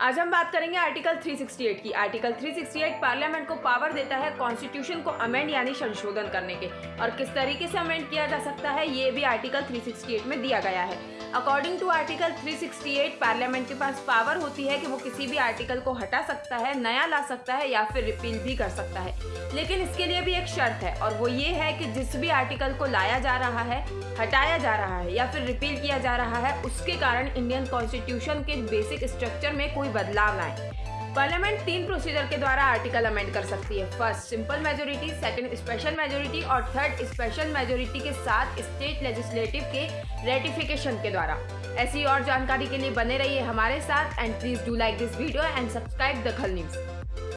आज हम बात करेंगे आर्टिकल 368 की। आर्टिकल 368 पार्लियामेंट को पावर देता है कॉन्स्टिट्यूशन को अमेंड यानी संशोधन करने के। और किस तरीके से अमेंड किया जा सकता है, ये भी आर्टिकल 368 में दिया गया है। अकॉर्डिंग टू आर्टिकल 368 पार्लियामेंट के पास पावर होती है कि वो किसी भी आर्टिकल को हटा सकता है, नया ला सकता है या फिर रिपील भी कर सकता है। लेकिन इसके लिए भी एक शर्त है, और वो ये है कि जिस भी आर्टिकल को लाया जा रहा है, हटाया जा रहा है या फिर रिपील किया जा रहा है, उसके कारण इंडियन कॉन्स्टिट्यूशन के बेसिक स्ट्रक्चर में कोई बदलाव लाए पार्लियामेंट तीन प्रोसीजर के द्वारा आर्टिकल अमेंड कर सकती है। First simple majority second special majority और थर्ड स्पेशल मेजोरिटी के साथ स्टेट लेजिस्लेटिव के रेटिफिकेशन के द्वारा। ऐसी और जानकारी के लिए बने रहिए हमारे साथ and please do like this video and subscribe Dakhal news